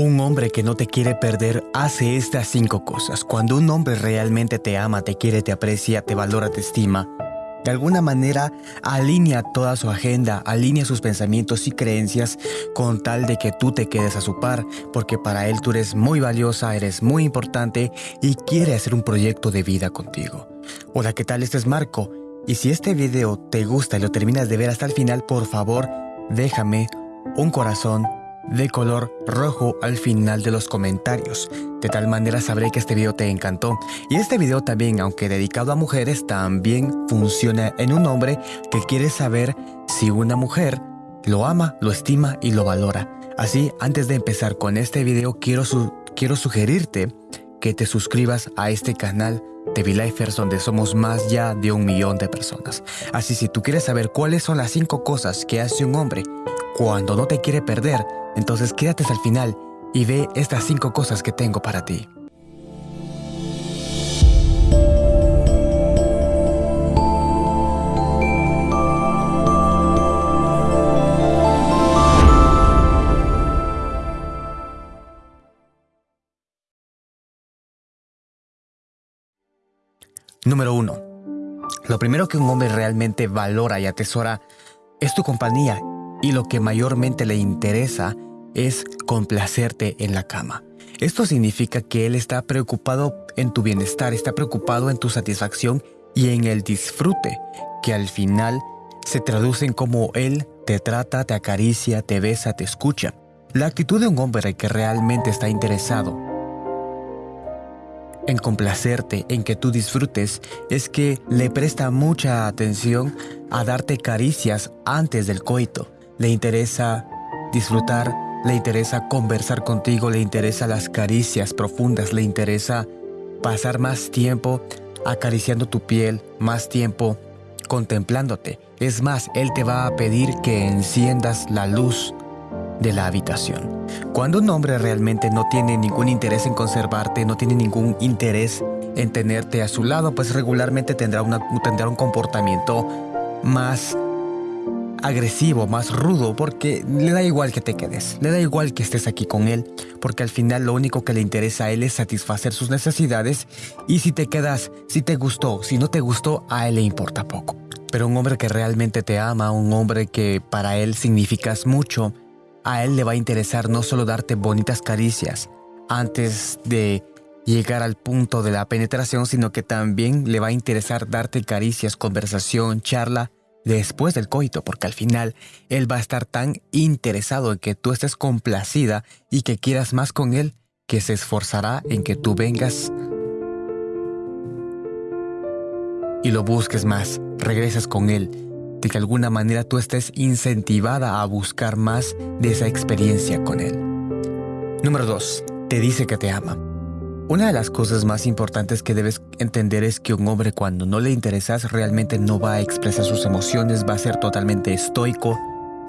Un hombre que no te quiere perder hace estas cinco cosas. Cuando un hombre realmente te ama, te quiere, te aprecia, te valora, te estima, de alguna manera alinea toda su agenda, alinea sus pensamientos y creencias con tal de que tú te quedes a su par, porque para él tú eres muy valiosa, eres muy importante y quiere hacer un proyecto de vida contigo. Hola, ¿qué tal? Este es Marco. Y si este video te gusta y lo terminas de ver hasta el final, por favor, déjame un corazón de color rojo al final de los comentarios. De tal manera sabré que este video te encantó. Y este video también, aunque dedicado a mujeres, también funciona en un hombre que quiere saber si una mujer lo ama, lo estima y lo valora. Así, antes de empezar con este video, quiero, quiero sugerirte que te suscribas a este canal de V-Lifers donde somos más ya de un millón de personas. Así si tú quieres saber cuáles son las cinco cosas que hace un hombre cuando no te quiere perder, entonces quédate hasta el final y ve estas cinco cosas que tengo para ti. Número 1. Lo primero que un hombre realmente valora y atesora es tu compañía y lo que mayormente le interesa es complacerte en la cama. Esto significa que Él está preocupado en tu bienestar, está preocupado en tu satisfacción y en el disfrute, que al final se traduce en cómo Él te trata, te acaricia, te besa, te escucha. La actitud de un hombre que realmente está interesado en complacerte, en que tú disfrutes, es que le presta mucha atención a darte caricias antes del coito. Le interesa disfrutar le interesa conversar contigo, le interesa las caricias profundas, le interesa pasar más tiempo acariciando tu piel, más tiempo contemplándote. Es más, Él te va a pedir que enciendas la luz de la habitación. Cuando un hombre realmente no tiene ningún interés en conservarte, no tiene ningún interés en tenerte a su lado, pues regularmente tendrá, tendrá un comportamiento más agresivo, más rudo, porque le da igual que te quedes, le da igual que estés aquí con él, porque al final lo único que le interesa a él es satisfacer sus necesidades y si te quedas, si te gustó, si no te gustó, a él le importa poco. Pero un hombre que realmente te ama, un hombre que para él significas mucho, a él le va a interesar no solo darte bonitas caricias antes de llegar al punto de la penetración, sino que también le va a interesar darte caricias, conversación, charla después del coito, porque al final él va a estar tan interesado en que tú estés complacida y que quieras más con él, que se esforzará en que tú vengas y lo busques más, regresas con él, de que alguna manera tú estés incentivada a buscar más de esa experiencia con él. Número 2. Te dice que te ama. Una de las cosas más importantes que debes entender es que un hombre cuando no le interesas realmente no va a expresar sus emociones, va a ser totalmente estoico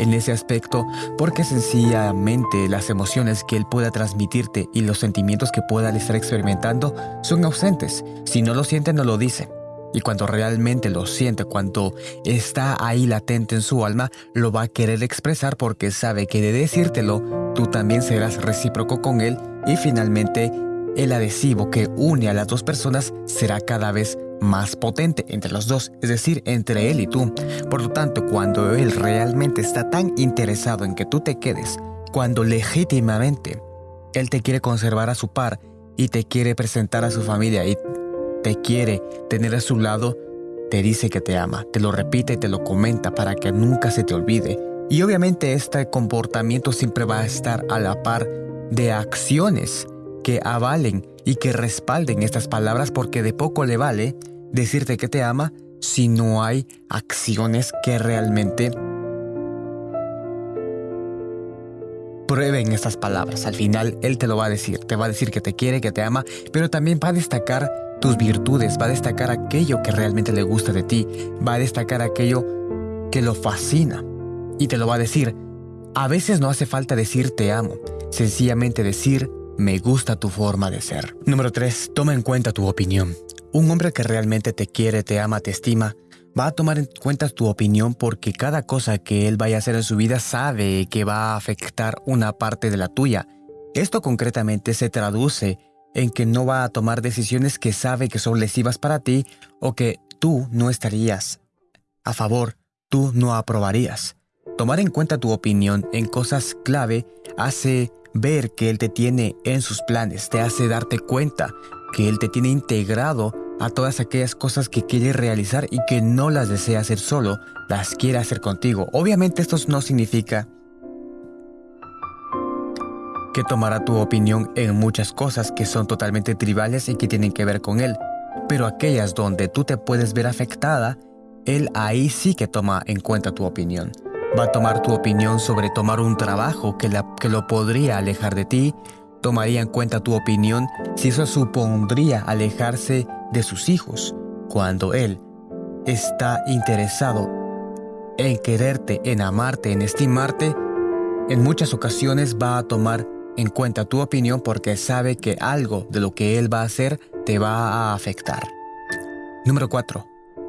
en ese aspecto porque sencillamente las emociones que él pueda transmitirte y los sentimientos que pueda estar experimentando son ausentes. Si no lo siente, no lo dice. Y cuando realmente lo siente, cuando está ahí latente en su alma, lo va a querer expresar porque sabe que de decírtelo, tú también serás recíproco con él y finalmente el adhesivo que une a las dos personas será cada vez más potente entre los dos, es decir, entre él y tú. Por lo tanto, cuando él realmente está tan interesado en que tú te quedes, cuando legítimamente él te quiere conservar a su par y te quiere presentar a su familia y te quiere tener a su lado, te dice que te ama, te lo repite y te lo comenta para que nunca se te olvide. Y obviamente este comportamiento siempre va a estar a la par de acciones que avalen y que respalden estas palabras porque de poco le vale decirte que te ama si no hay acciones que realmente prueben estas palabras. Al final Él te lo va a decir, te va a decir que te quiere, que te ama, pero también va a destacar tus virtudes, va a destacar aquello que realmente le gusta de ti, va a destacar aquello que lo fascina y te lo va a decir. A veces no hace falta decir te amo, sencillamente decir me gusta tu forma de ser. Número 3. Toma en cuenta tu opinión. Un hombre que realmente te quiere, te ama, te estima, va a tomar en cuenta tu opinión porque cada cosa que él vaya a hacer en su vida sabe que va a afectar una parte de la tuya. Esto concretamente se traduce en que no va a tomar decisiones que sabe que son lesivas para ti o que tú no estarías a favor, tú no aprobarías. Tomar en cuenta tu opinión en cosas clave hace ver que Él te tiene en sus planes, te hace darte cuenta que Él te tiene integrado a todas aquellas cosas que quiere realizar y que no las desea hacer solo, las quiere hacer contigo. Obviamente esto no significa que tomará tu opinión en muchas cosas que son totalmente tribales y que tienen que ver con Él, pero aquellas donde tú te puedes ver afectada, Él ahí sí que toma en cuenta tu opinión. Va a tomar tu opinión sobre tomar un trabajo que, que lo podría alejar de ti, tomaría en cuenta tu opinión si eso supondría alejarse de sus hijos, cuando Él está interesado en quererte, en amarte, en estimarte, en muchas ocasiones va a tomar en cuenta tu opinión porque sabe que algo de lo que Él va a hacer te va a afectar. Número 4.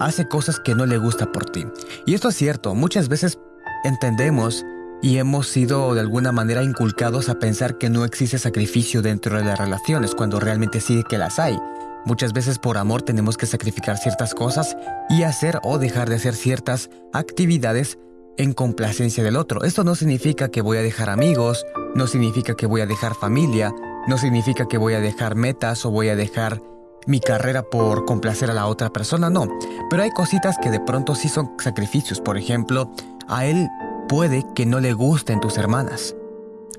Hace cosas que no le gusta por ti. Y esto es cierto, muchas veces entendemos y hemos sido de alguna manera inculcados a pensar que no existe sacrificio dentro de las relaciones, cuando realmente sí que las hay. Muchas veces por amor tenemos que sacrificar ciertas cosas y hacer o dejar de hacer ciertas actividades en complacencia del otro. Esto no significa que voy a dejar amigos, no significa que voy a dejar familia, no significa que voy a dejar metas o voy a dejar mi carrera por complacer a la otra persona, no. Pero hay cositas que de pronto sí son sacrificios. Por ejemplo, a él puede que no le gusten tus hermanas.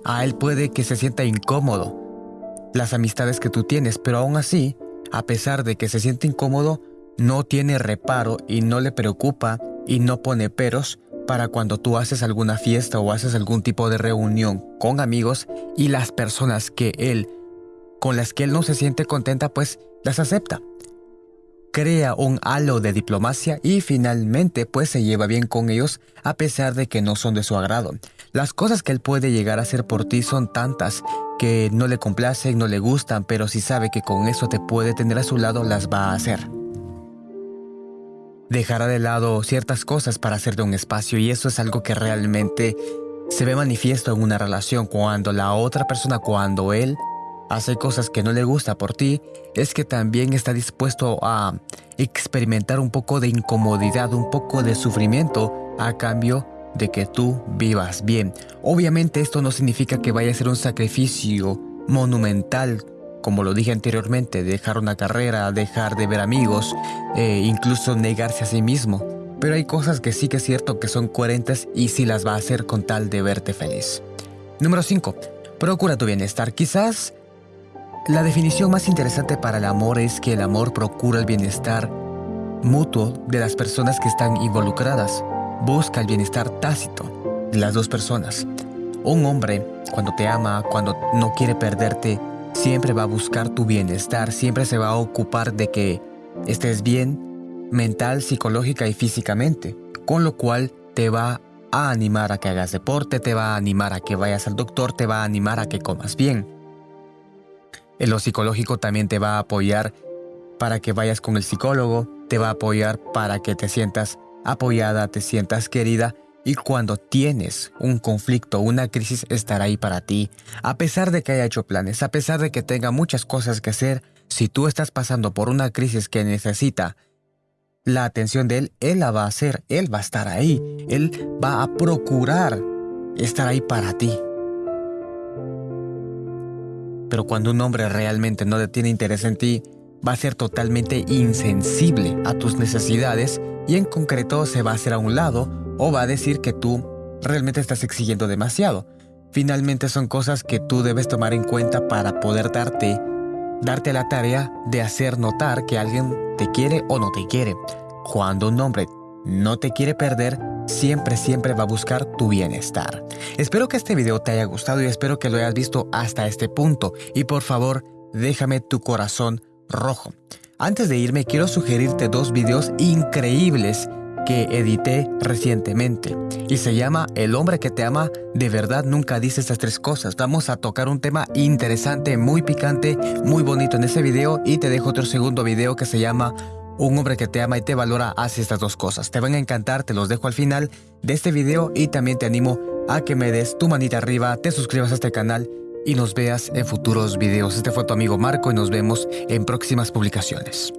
A él puede que se sienta incómodo las amistades que tú tienes, pero aún así, a pesar de que se siente incómodo, no tiene reparo y no le preocupa y no pone peros para cuando tú haces alguna fiesta o haces algún tipo de reunión con amigos y las personas que él, con las que él no se siente contenta, pues las acepta crea un halo de diplomacia y finalmente pues se lleva bien con ellos a pesar de que no son de su agrado. Las cosas que él puede llegar a hacer por ti son tantas que no le complacen, no le gustan, pero si sabe que con eso te puede tener a su lado, las va a hacer. Dejará de lado ciertas cosas para hacerte un espacio y eso es algo que realmente se ve manifiesto en una relación cuando la otra persona, cuando él hace cosas que no le gusta por ti, es que también está dispuesto a experimentar un poco de incomodidad, un poco de sufrimiento a cambio de que tú vivas bien. Obviamente esto no significa que vaya a ser un sacrificio monumental, como lo dije anteriormente, dejar una carrera, dejar de ver amigos, e incluso negarse a sí mismo. Pero hay cosas que sí que es cierto que son coherentes y sí las va a hacer con tal de verte feliz. Número 5. Procura tu bienestar. Quizás la definición más interesante para el amor es que el amor procura el bienestar mutuo de las personas que están involucradas. Busca el bienestar tácito de las dos personas. Un hombre, cuando te ama, cuando no quiere perderte, siempre va a buscar tu bienestar, siempre se va a ocupar de que estés bien mental, psicológica y físicamente, con lo cual te va a animar a que hagas deporte, te va a animar a que vayas al doctor, te va a animar a que comas bien. En lo psicológico también te va a apoyar para que vayas con el psicólogo, te va a apoyar para que te sientas apoyada, te sientas querida y cuando tienes un conflicto, una crisis, estará ahí para ti. A pesar de que haya hecho planes, a pesar de que tenga muchas cosas que hacer, si tú estás pasando por una crisis que necesita la atención de él, él la va a hacer, él va a estar ahí, él va a procurar estar ahí para ti. Pero cuando un hombre realmente no tiene interés en ti, va a ser totalmente insensible a tus necesidades y en concreto se va a hacer a un lado o va a decir que tú realmente estás exigiendo demasiado. Finalmente son cosas que tú debes tomar en cuenta para poder darte, darte la tarea de hacer notar que alguien te quiere o no te quiere. Cuando un hombre no te quiere perder, siempre, siempre va a buscar tu bienestar. Espero que este video te haya gustado y espero que lo hayas visto hasta este punto. Y por favor, déjame tu corazón rojo. Antes de irme, quiero sugerirte dos videos increíbles que edité recientemente y se llama El hombre que te ama de verdad nunca dice estas tres cosas. Vamos a tocar un tema interesante, muy picante, muy bonito en ese video y te dejo otro segundo video que se llama un hombre que te ama y te valora hace estas dos cosas. Te van a encantar, te los dejo al final de este video y también te animo a que me des tu manita arriba, te suscribas a este canal y nos veas en futuros videos. Este fue tu amigo Marco y nos vemos en próximas publicaciones.